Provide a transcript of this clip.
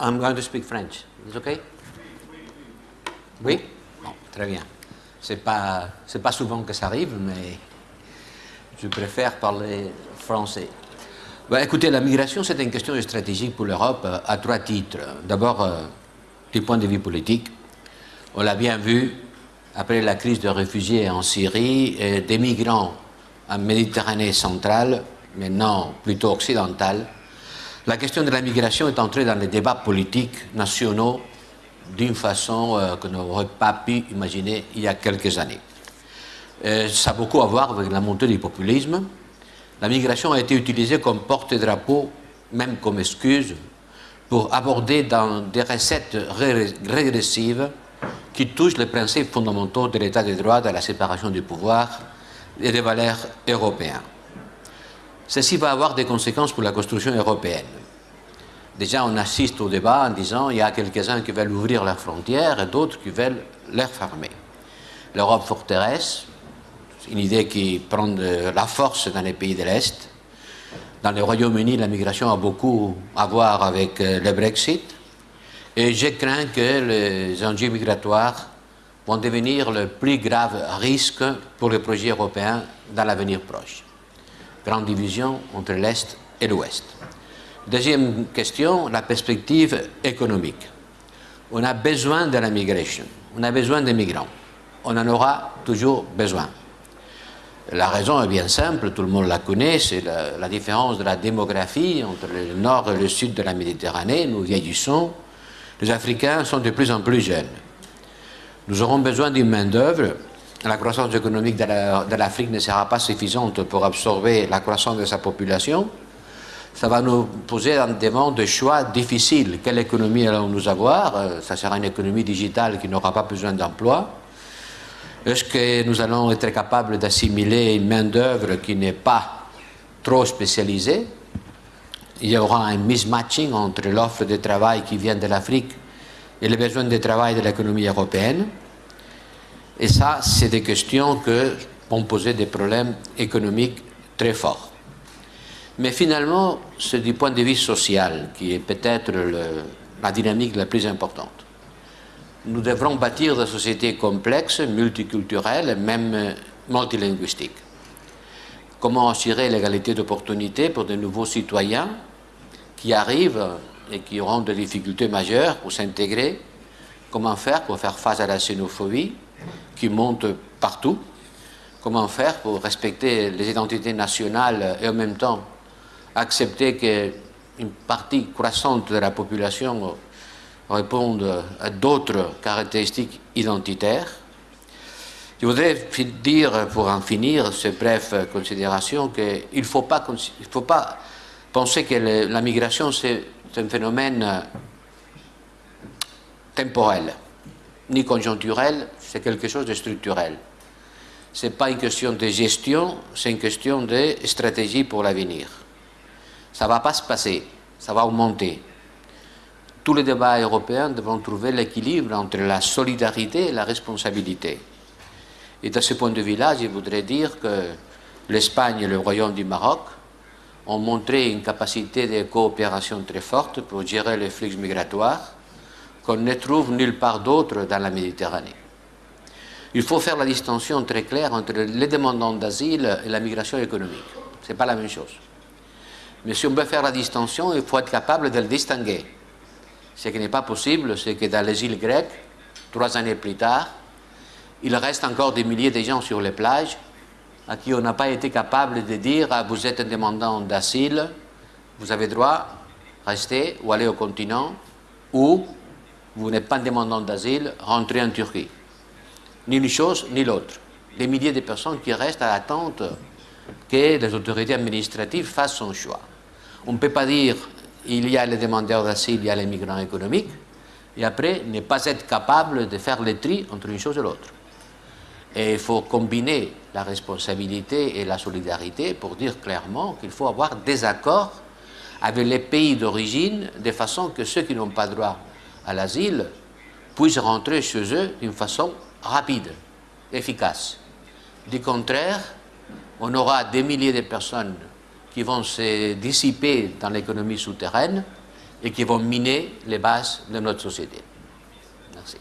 I'm going to speak French. Is okay? Oui? Très bien. C'est pas, c'est pas souvent que ça arrive, mais je préfère parler français. Ben, écoutez, la migration, c'est une question stratégique pour l'Europe euh, à trois titres. D'abord, euh, du point de vue politique. On l'a bien vu, après la crise de réfugiés en Syrie, et des migrants en Méditerranée centrale, maintenant plutôt occidentale, la question de la migration est entrée dans les débats politiques nationaux d'une façon euh, que n'aurait pas pu imaginer il y a quelques années. Euh, ça a beaucoup à voir avec la montée du populisme. La migration a été utilisée comme porte-drapeau, même comme excuse, pour aborder dans des recettes régressives qui touchent les principes fondamentaux de l'état de droit, de la séparation du pouvoir et des valeurs européennes. Ceci va avoir des conséquences pour la construction européenne. Déjà, on assiste au débat en disant il y a quelques-uns qui veulent ouvrir leurs frontières et d'autres qui veulent les fermer. L'Europe forteresse, une idée qui prend de la force dans les pays de l'Est. Dans le Royaume-Uni, la migration a beaucoup à voir avec euh, le Brexit. Et je crains que les enjeux migratoires vont devenir le plus grave risque pour les projets européens dans l'avenir proche grande division entre l'Est et l'Ouest. Deuxième question, la perspective économique. On a besoin de la migration, on a besoin des migrants, on en aura toujours besoin. La raison est bien simple, tout le monde la connaît, c'est la, la, différence de la démographie entre le nord et le sud de la Méditerranée. Nous vieillissons, les Africains sont de plus en plus jeunes. Nous aurons besoin d'une main-d'œuvre la croissance économique de l'Afrique ne sera pas suffisante pour absorber la croissance de sa population, ça va nous poser un demande de choix difficiles. Quelle économie allons-nous avoir? Euh, Ça sera une économie digitale qui n'aura pas besoin d'emploi. Est-ce que nous allons être capables d'assimiler une main-d'œuvre qui n'est pas trop spécialisée? Il y aura un mismatching entre l'offre de travail qui vient de l'Afrique et les besoins de travail de l'économie européenne. Et ça, c'est des questions que vont poser des problèmes économiques très forts. Mais finalement, c'est du point de vue social qui est peut-être la dynamique la plus importante. Nous devrons bâtir des sociétés complexes, multiculturelles, même multilinguistiques. Comment assurer l'égalité d'opportunités pour de nouveaux citoyens qui arrivent et qui auront des difficultés majeures pour s'intégrer? Comment faire pour faire face à la xénophobie? Qui monte partout. Comment faire pour respecter les identités nationales et en même temps accepter qu'une partie croissante de la population réponde à d'autres caractéristiques identitaires? Je voudrais dire, pour en finir, ces brèves considérations, qu'il ne faut pas, faut pas penser que la migration, c'est un phénomène temporel, ni conjoncturel, c'est quelque chose de structurel. Ce n'est pas une question de gestion, c'est une question de stratégie pour l'avenir. Ça ne va pas se passer, ça va augmenter. Tous les débats européens devront trouver l'équilibre entre la solidarité et la responsabilité. Et de ce point de vue-là, je voudrais dire que l'Espagne et le Royaume du Maroc ont montré une capacité de coopération très forte pour gérer les flux migratoires qu'on ne trouve nulle part d'autre dans la Méditerranée. Il faut faire la distinction très claire entre les demandants d'asile et la migration économique. Ce n'est pas la même chose. Mais si on veut faire la distinction, il faut être capable de le distinguer. Ce qui n'est pas possible, c'est que dans les îles grecques, trois années plus tard, il reste encore des milliers de gens sur les plages à qui on n'a pas été capable de dire ah, vous êtes un demandant d'asile, vous avez droit rester ou aller au continent, ou vous n'êtes pas un demandant d'asile, rentrez en Turquie ni une chose ni l'autre. Des milliers de personnes qui restent à l'attente que les autorités administratives fassent son choix. On ne peut pas dire il y a les demandeurs d'asile, il y a les migrants économiques, et après ne pas être capable de faire le tri entre une chose et l'autre. Et il faut combiner la responsabilité et la solidarité pour dire clairement qu'il faut avoir des accords avec les pays d'origine de façon que ceux qui n'ont pas droit à l'asile puissent rentrer chez eux d'une façon rapide, efficace. Du contraire, on aura des milliers de personnes qui vont se dissiper dans l'économie souterraine, et qui vont miner les bases de notre société. Merci.